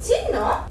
ちんの？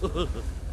Ha ha ha.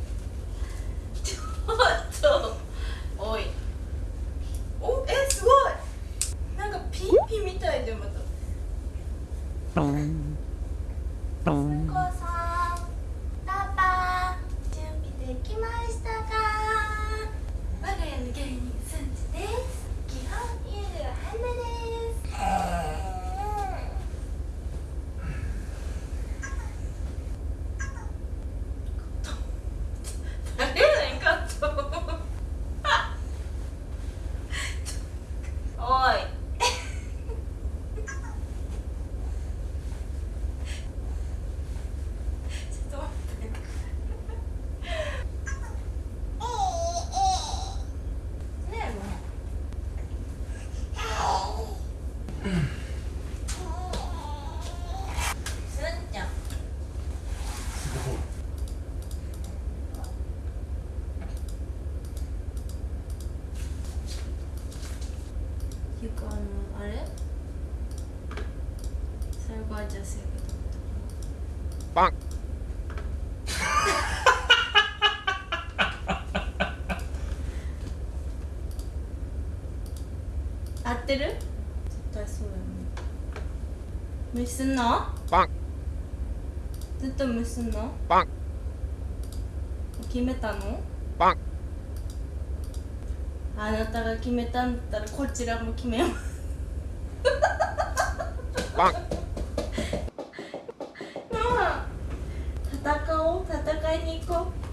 ってる？絶対そうだよね。無視すんの？パン。ずっと無視すんの？パン。決めたの？パン。あなたが決めたんだったらこちらも決めますパン。ママ戦おう戦いに行こう。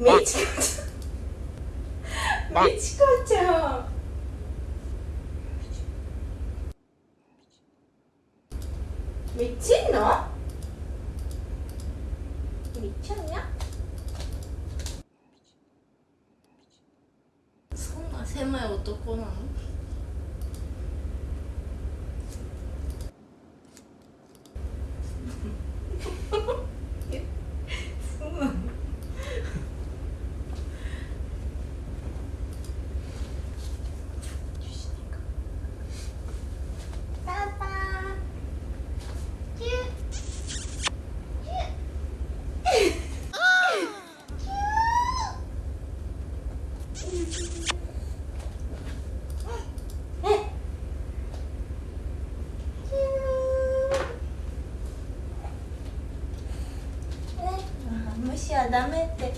みちこちゃんみちこちゃんみちんの？みちゃんやそんな狭い男なのえそうなのパパキュキュえね、あ虫はダメって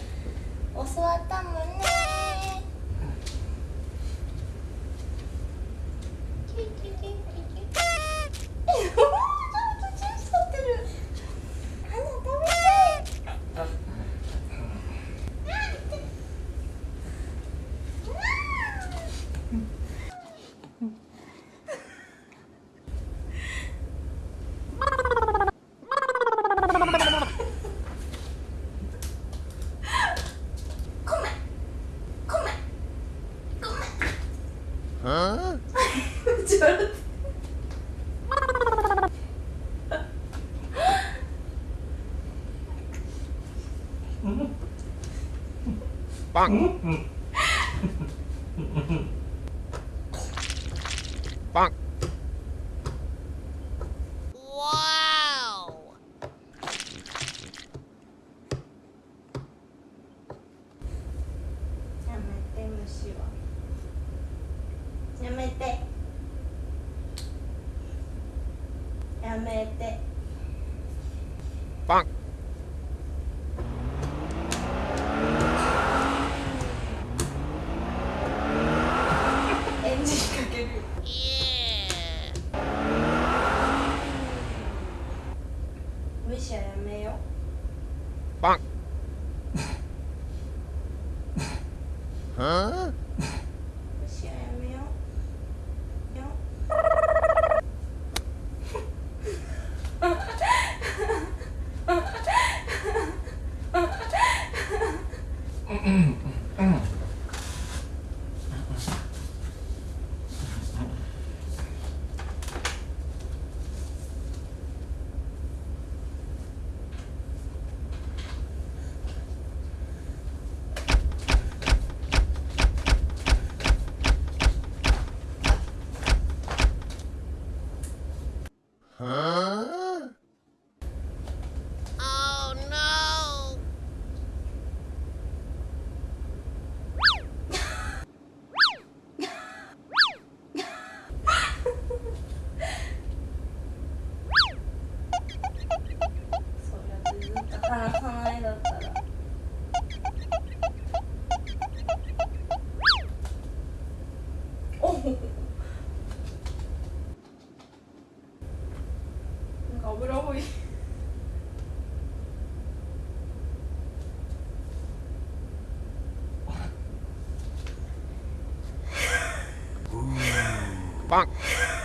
教わったもんね。キュキュキュキュキュ。え、おお、ちょっとチューしちゃってる。花食べたい。ごめん、ごめん、ごめん。 어? ちょっ huh? パン。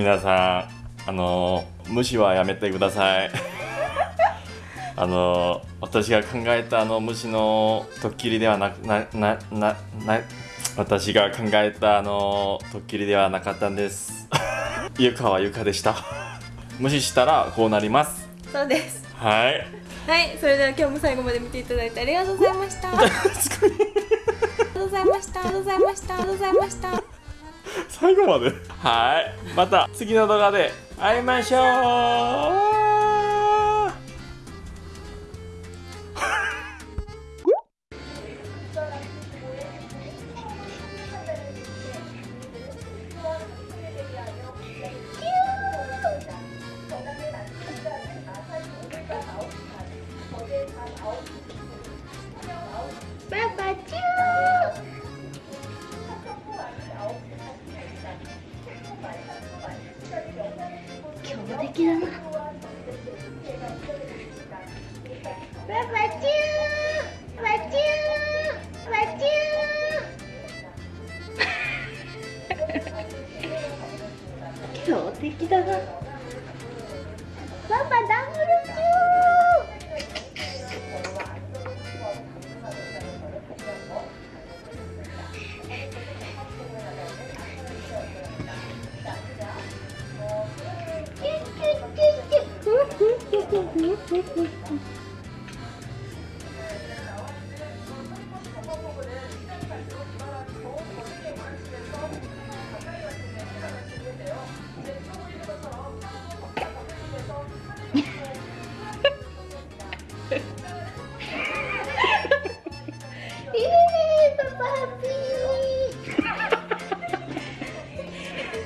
皆さんあの無視はやめてください。あの私が考えたあの虫のドッキリではななななな私が考えたあのドッキリではなかったんです。ゆかはゆかでした。無視したらこうなります。そうです。はい。はいそれでは今日も最後まで見ていただいてありがとうございました。ありがとうござい。ましたありがとうございました。ありがとうございました最後まで。はい。また次の動画で会いましょう。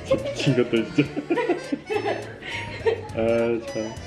예, 미친 것다 진짜. 아참.